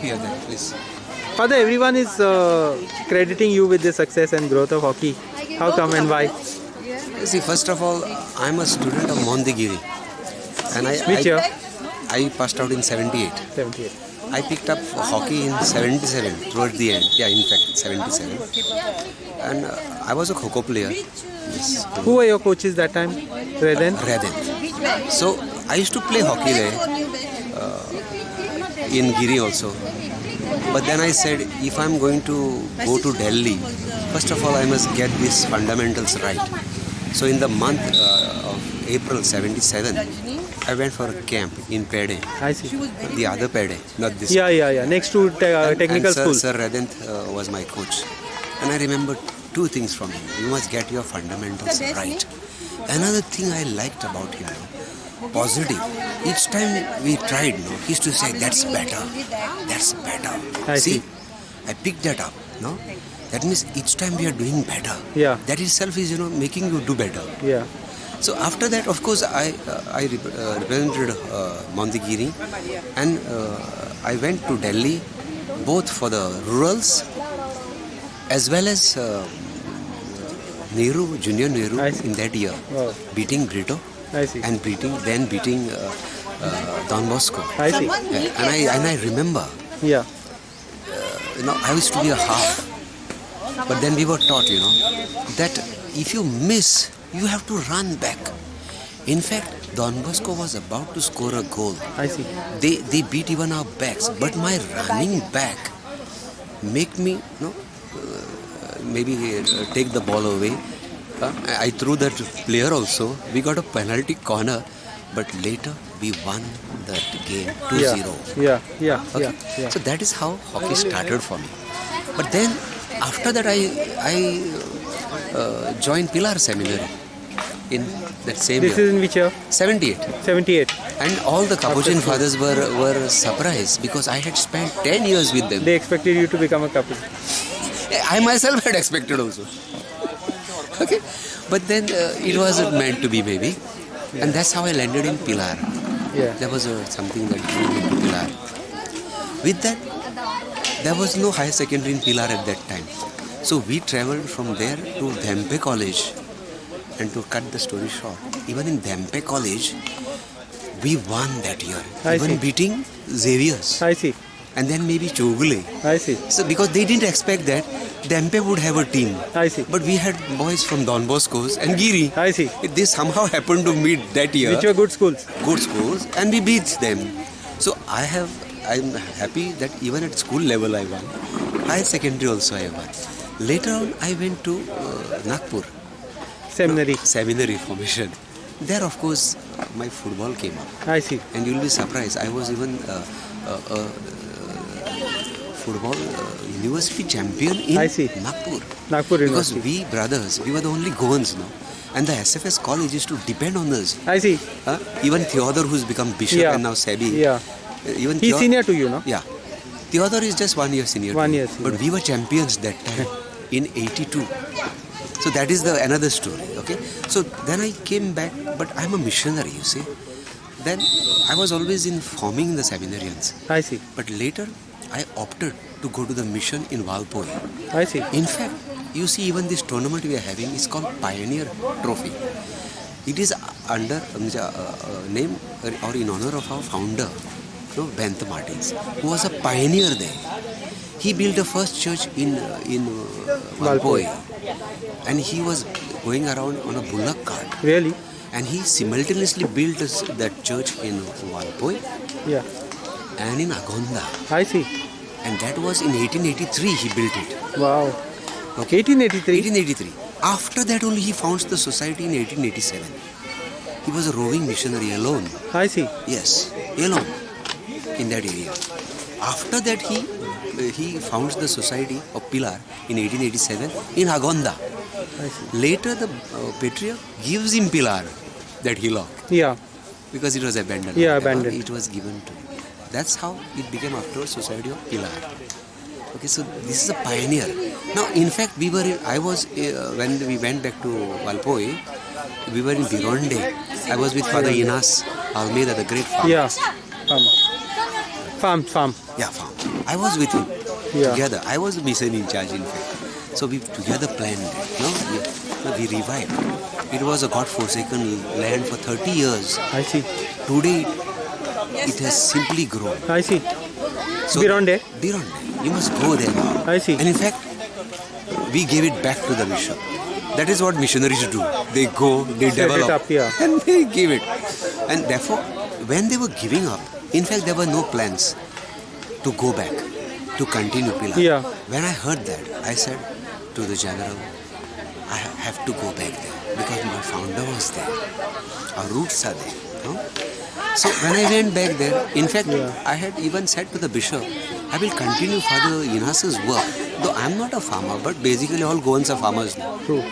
here then, please. Father, everyone is uh, crediting you with the success and growth of hockey. How come and why? See, first of all, I'm a student of Mondigiri. And I, Which I, year? I passed out in 78. 78. I picked up hockey in 77, towards the end. Yeah, in fact, 77. And uh, I was a Kho player. Yes. Who were your coaches that time? Reden? Radin. So I used to play hockey there uh, in Giri also. But then I said, if I'm going to go to Delhi, first of all, I must get these fundamentals right. So in the month uh, of April 77, I went for a camp in Pede, I see. the other Pede, not this. Yeah, yeah, yeah. Next to te- uh, technical and sir, school. Sir Radent uh, was my coach. And I remember two things from him. You must get your fundamentals right. Another thing I liked about him, no, positive. Each time we tried, no, he used to say, that's better, that's better. I see. I picked that up, no? That means each time we are doing better. Yeah. That itself is, you know, making you do better. Yeah. So after that, of course, I uh, I rep- uh, represented uh, Mondigiri, and uh, I went to Delhi, both for the rurals as well as uh, Nehru, Junior Nehru in that year, Wow. beating Brito I see. and beating then beating uh, uh, Don Bosco. I see. Yeah, and I and I remember, Yeah. you know, I used to be a half, but then we were taught, you know, that if you miss, you have to run back. In fact, Don Bosco was about to score a goal. I see. They they beat even our backs, but my running back make me, you know, uh, maybe uh, take the ball away. I I threw that player also. We got a penalty corner, but later we won that game 2-0. Yeah. Yeah. Yeah. Okay. Yeah. So that is how hockey started for me. But then after that, I I uh, joined Pilar Seminary in that same This year, is in which year? 78. 78. And all the Capuchin fathers were were surprised because I had spent 10 years with them. They expected you to become a couple. I myself had expected also. okay, but then uh, it wasn't meant to be maybe, and that's how I landed in Pilar. Yeah. There was uh, something that drew me to Pilar. With that, there was no higher secondary in Pilar at that time. So we traveled from there to Dhempe College. And to cut the story short, even in Dhempe College, we won that year. I even see. beating Xavier's. I see. And then maybe Chowgule. I see. So because they didn't expect that Dhempe would have a team. I see. But we had boys from Don Bosco's and Giri. I see. They somehow happened to meet that year Which were good schools. good schools and we beat them. So I have, I'm happy that even at school level I won. Higher secondary also I won. Later on I went to uh, Nagpur, Seminary. seminary formation. There of course my football came up I see. and you'll be surprised. I was even uh, uh, uh, football uh, university champion in I see. Nagpur. Nagpur Because we brothers, we were the only Goans now. And the SFS college used to depend on us. I see. Huh? Even Theodore, who's become bishop Yeah. and now Sebi. Yeah. Uh, Even He's senior to you, no? Yeah. Theodore is just one year senior. One year senior. But we were champions that time in 82. So that is the another story. Okay. So then I came back, but I'm a missionary, you see. Then I was always informing the seminarians. I see. But later I opted to go to the mission in Valpoi. I see. In fact, you see, even this tournament we are having is called Pioneer Trophy. It is under um, uh, name or in honor of our founder, you know, Bento Martins, who was a pioneer there. He built the first church in uh, in uh, Valpoi, and he was going around on a bullock cart, Really? and he simultaneously built this, that church in Valpoi Yeah. And in Agonda, I see. and that was in 1883 he built it. Wow. Okay. 1883. 1883. After that only he founds the society in 1887. He was a roving missionary alone. I see. Yes, alone in that area. After that he he founds the society of Pilar in 1887 in Agonda. I see. Later the uh, patriarch gives him Pilar, that hillock, Yeah. because it was abandoned. Yeah, abandoned. It was given to. That's how it became afterwards Society of Pilar. Okay, so this is a pioneer. Now, in fact, we were. In, I was uh, when we went back to Valpoi. We were in Bironde. I was with Father Inas Almeida, the great farmer. Yeah. Farm. Farm. Farm. Yeah, farm. I was with him Yeah. together. I was the mission in charge, in fact. So we together planned. No, we, no, we revived. It was a God-forsaken land for 30 years. I see. Today, it has simply grown. I see. So Bironde? Bironde. You must go there now. I see. And in fact, we gave it back to the mission. That is what missionaries do. They go, they Set it develop, up, yeah. and they give it. And therefore, when they were giving up, in fact, there were no plans to go back, to continue Pilar. Yeah. When I heard that, I said to the general, I have to go back there because my founder was there. Our roots are there. No? So when I went back there, in fact, Yeah. I had even said to the bishop, I will continue Father Inas's work. Though I'm not a farmer, but basically all Goans are farmers now. True.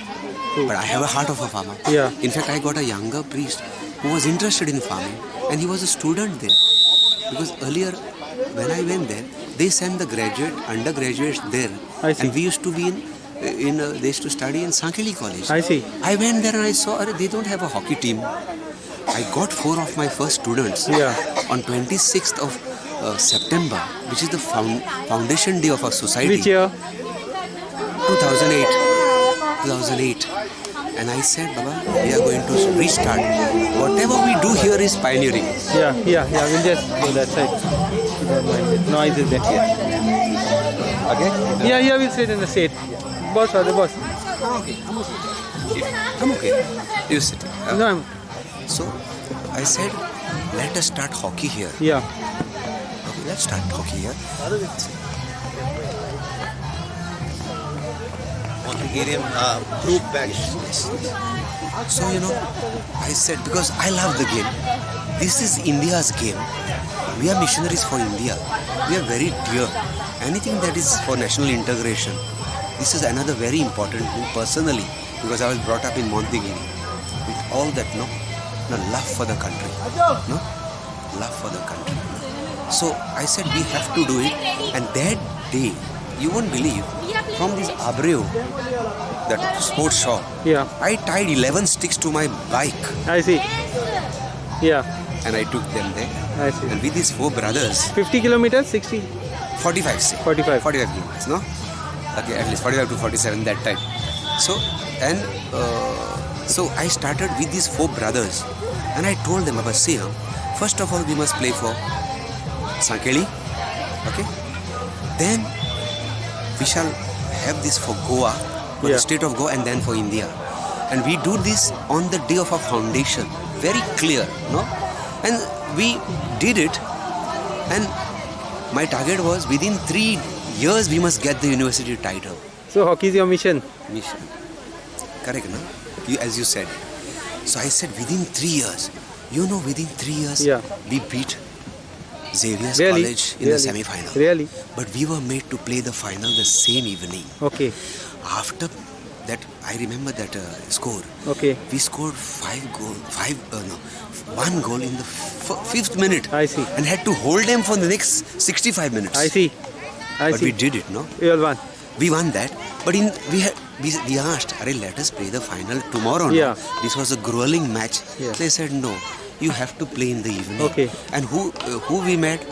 True. But I have a heart of a farmer. Yeah. In fact, I got a younger priest who was interested in farming and he was a student there. Because earlier, when I went there, they sent the graduate, undergraduates there. I see. And we used to be in, in uh, they used to study in Sankeli College. I see. I went there and I saw, "Arre, they don't have a hockey team. I got four of my first students Yeah. on 26th of uh, September, which is the found, foundation day of our society. Which year? 2008. 2008. And I said, Baba, we are going to restart. Whatever we do here is pioneering. Yeah, yeah, yeah. We'll just go that side. Noise is there. Yeah. Okay? Yeah, yeah, we'll sit in the seat. Boss, or the boss. Okay, I'm okay. I'm okay. You sit. Uh, No, I'm. So I said, let us start hockey here. Yeah. Okay, let's start hockey here. Bulgarian uh, group badge. So, you know, I said, because I love the game. This is India's game. We are missionaries for India. We are very dear. Anything that is for national integration. This is another very important thing personally, because I was brought up in Montegiri with all that, no, no love for the country, no, love for the country. So I said we have to do it, and that day, you won't believe, from this Abreu, that sports shop, Yeah. I tied 11 sticks to my bike I see. Yeah. and I took them there. I see. And with these four brothers, 50 kilometers, 60, 45 say. 45. 45 kilometers, no? Okay, at least 45 to 47 that time. So, and uh, so I started with these four brothers and I told them about, see, first of all, we must play for Sankeli, okay? Then we shall have this for Goa, for Yeah. the state of Goa, and then for India. And we do this on the day of our foundation. Very clear, no? And we did it, and my target was within three years we must get the university title. So, hockey is your mission. Mission. Correct, no? You, as you said. So I said within three years. You know, within three years, Yeah. we beat Xavier's Really? College in really? the semi-final. Really? But we were made to play the final the same evening. Okay. After that, I remember that uh, score. Okay. We scored five goal, five uh, no, one goal in the f- fifth minute. I see. And had to hold them for the next 65 minutes. I see. I But see. we did it, no? You all won. We won that. But in we had we, we asked, Are let us play the final tomorrow. no?" Yeah. This was a grueling match. Yeah. They said no. You have to play in the evening. Okay. And who uh, who we met?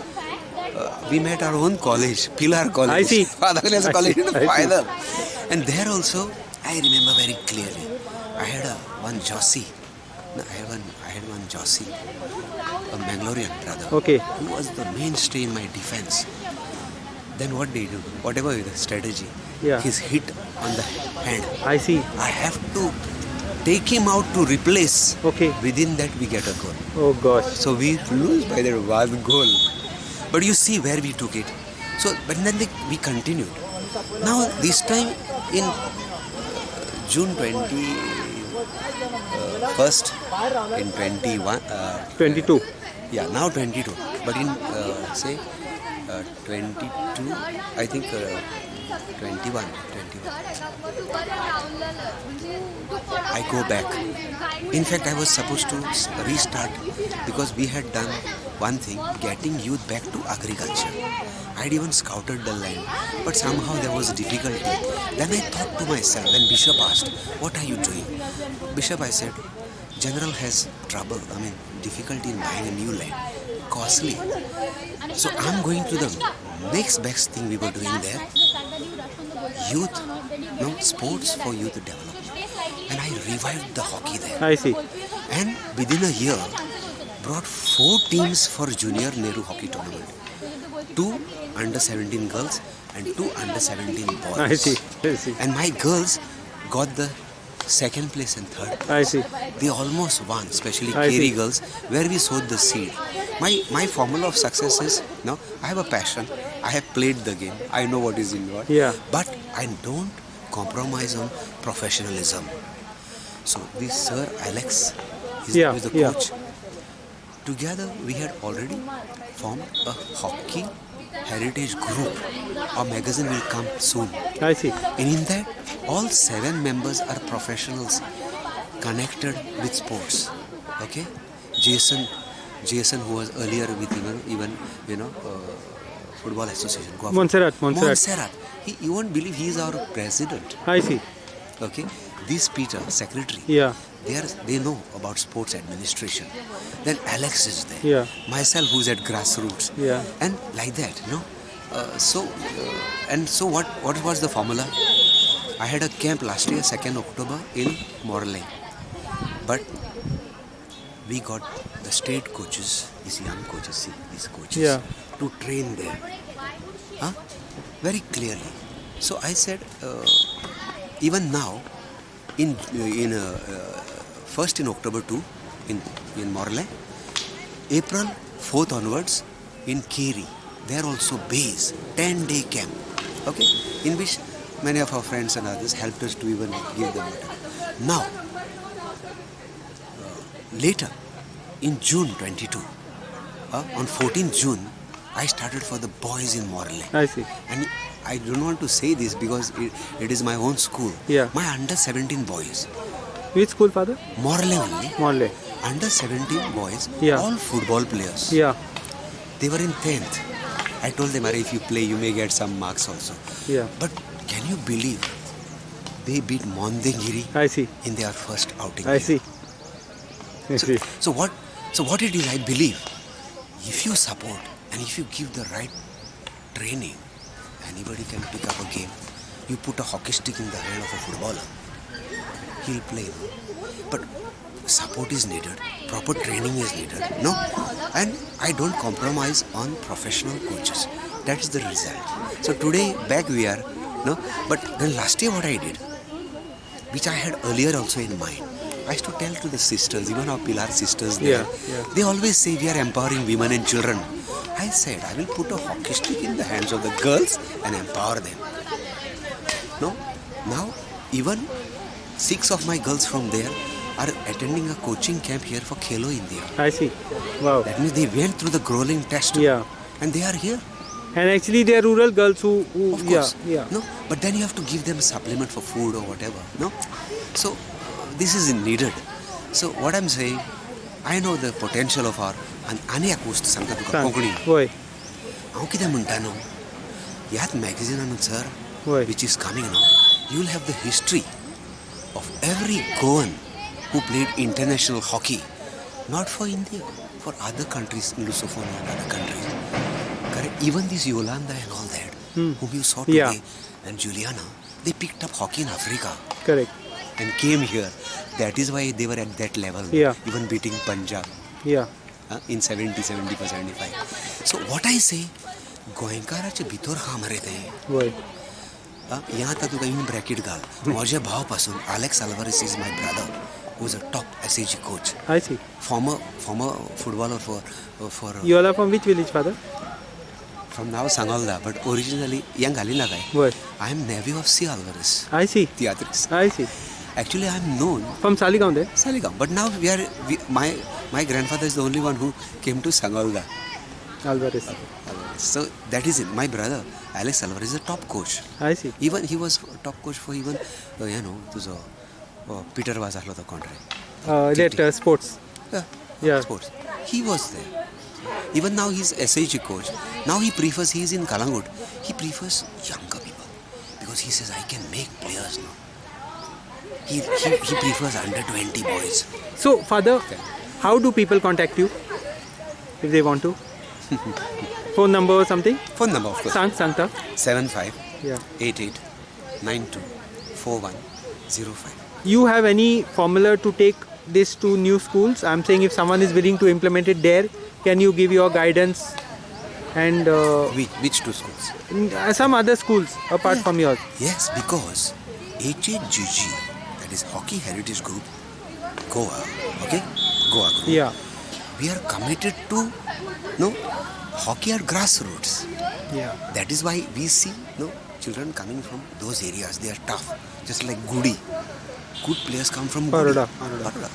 Uh, we met our own college, Pilar College. I see. Father College in the final. And there also, I remember very clearly. I had a one Jossi. No, I had one. I had one Jossi, a Mangalorean brother. Okay. Who was the mainstay in my defense. Then what did he do? Whatever the strategy, Yeah. he's hit on the hand. I see. I have to take him out to replace. Okay. Within that, we get a goal. Oh gosh. So we lose by that one goal. But you see where we took it. So, but then they, we continued. Now this time in June 20 uh, first in 21 uh, 22. yeah now 22 but in uh, say uh, 22 I think uh, 21 21 I go back. In fact I was supposed to restart because we had done one thing getting youth back to agriculture. I'd even scouted the land but somehow there was difficulty. Then I thought to myself when Bishop asked what are you doing? Bishop I said general has trouble, I mean, difficulty in buying a new land, costly. So I'm going to the next best thing we were doing there, youth, no, sports for youth development. And I revived the hockey there. I see. And within a year, brought four teams for junior Nehru hockey tournament. Two under 17 girls and two under 17 boys. I see. I see. And my girls got the second place and third. I see. They almost won, especially Keri girls, where we sowed the seed. My my formula of success is no, I have a passion. I have played the game. I know what is involved. Yeah. But I don't compromise on professionalism. So this Sir Alex is Yeah, the yeah. coach. Together we had already formed a hockey heritage group. Our magazine will come soon. I see. And in that, all seven members are professionals connected with sports. Okay, Jason, Jason, who was earlier with even even you know uh, football association. Montserrat, Montserrat. Montserrat. He, you won't believe he is our president. I see. Okay, this Peter, secretary. Yeah. They are they know about sports administration. Then Alex is there. Yeah. Myself, who's at grassroots. Yeah. And like that, you know. Uh, so uh, and so what what was the formula? I had a camp last year, second October in Morley, but we got the state coaches, these young coaches, see these coaches, Yeah. to train there. Huh? Very clearly. So I said, uh, even now, in in uh, uh, first in October two, in in Morley, April fourth onwards, in Keri, there also base ten day camp. Okay, in which many of our friends and others helped us to even give them water. Now, uh, later, in June 22, uh, on 14th June, I started for the boys in Morley. I see. And I don't want to say this because it, it is my own school. Yeah. My under 17 boys, Which school, father? Morley only, Morley. under 17 boys, Yeah. all football players. Yeah. They were in 10th. I told them, if you play, you may get some marks also. Yeah. But can you believe they beat Mondengiri I see. in their first outing? I see. I So, see. so what? So what it is? I believe if you support and if you give the right training, anybody can pick up a game. You put a hockey stick in the hand of a footballer, he'll play. But support is needed. Proper training is needed. No, and I don't compromise on professional coaches. That is the result. So today back we are. No, but then last year what I did which I had earlier also in mind. I used to tell to the sisters, even our Pilar sisters there, Yeah, yeah. they always say we are empowering women and children. I said, I will put a hockey stick in the hands of the girls and empower them. No, now even six of my girls from there are attending a coaching camp here for Khelo India. I see. Wow. That means they went through the grueling test Yeah. and they are here. And actually, they are rural girls who, who Of yeah, course. yeah. No, but then you have to give them a supplement for food or whatever. No, so this is needed. So what I'm saying, I know the potential of our आणि आनी एक गोष्ट सांगता तुका सांग. कोंकणी होय हांव कितें म्हणटा न्हू ह्याच मॅगझिनान सर होय which is coming now, you will have the history of every Goan who played international hockey, not for India, for other countries, Lusophone and other countries. Correct? Even this Yolanda and all that, Hmm. whom you saw Yeah. today, and Juliana, they picked up hockey in Africa correct and came here. That is why they were at that level, Yeah. even beating Punjab yeah In seventy seventy 70 or 75. So what I say, गोयंकाराच्या भितर हा मरे थे। यहाँ तातूंत तुका in bracket घाल म्हज्या भाव पास Alex Alvares is my brother who's a top S AG coach I C form form footballer for for you are from which village father from now Sangolda but originally यांग घालिना काय I am navy of C Alvares I C तियात्रीस I C actually I am known from Saligaon there Saligam but now we are we, my my grandfather is the only one who came to Sangolda Alvarez so that is it my brother Alex Alvarez is a top coach I see even he was top coach for even uh, you know तुझो uh, Peter was the contract uh, that uh, sports Yeah. Yeah. Sports. He was there. Even now he's SAG coach. Now he prefers, he's in Calangute. He prefers younger people. Because he says, I can make players now. He, he, he prefers under 20 boys. So, father, how do people contact you if they want to? Phone number or something? Phone number, of course. Sang, Sangta. 75 Yeah. 88 92 4105. You have any formula to take this to new schools? I'm saying if someone is willing to implement it there, can you give your guidance and uh, Which, which two schools? uh, some other schools apart Yeah. from yours? Yes, because HHGG, that is Hockey Heritage Group, Goa, okay? Goa Group. Yeah. We are committed to no hockey at grassroots. Yeah. That is why we see no children coming from those areas. They are tough, just like Gudi. Good players come from. Baroda. Baroda.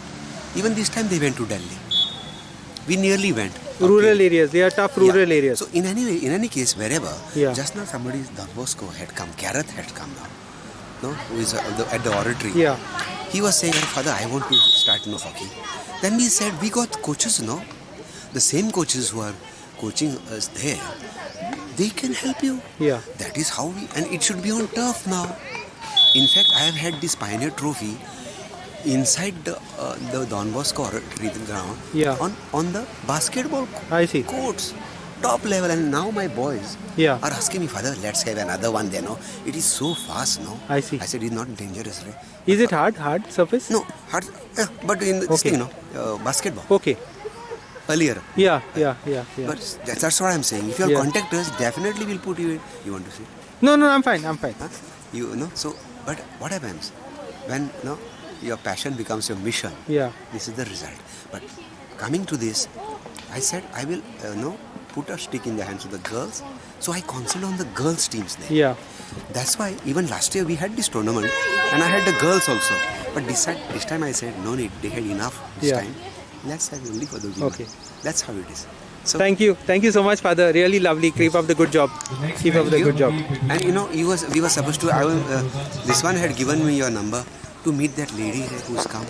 Even this time they went to Delhi. We nearly went. Rural Okay. areas. They are tough rural Yeah. areas. So in any way, in any case, wherever, Yeah. just now somebody, Don Bosco had come, Gareth had come now, no, who is uh, the, at the oratory. Yeah. He was saying, Father, I want to start no hockey. Then we said, we got coaches, no? The same coaches who are coaching us there, they can help you. Yeah. That is how we, and it should be on turf now. In fact, I have had this Pioneer Trophy inside the uh, the Don Bosco ground Yeah. on on the basketball I see. courts, top level. And now my boys Yeah. are asking me, Father, let's have another one there. No, it is so fast. No, I see. I said it's not dangerous, right? Is it hard? Hard surface? No, hard, yeah, but in this Okay. thing, no, uh, basketball Okay. earlier. Yeah. Yeah. Yeah. Yeah. But that's, that's what I'm saying. If you Yeah. contact us, definitely we'll put you in. You want to see? No. No. I'm fine. I'm fine. Huh? You know. So, but what happens when no, your passion becomes your mission? Yeah. This is the result. But coming to this, I said I will uh, no put a stick in the hands of the girls. So I concentrate on the girls teams there. Yeah. That's why even last year we had this tournament and I had the girls also. But this time, this time I said no need. They had enough this Yeah. time. Let's have only for the women. Okay. That's how it is. So Thank you. Thank you so much, father. Really lovely. Keep up the good job. Keep up the you. good job. And you know, he was we were supposed to. I was, uh, this one had given me your number to meet that lady who's come.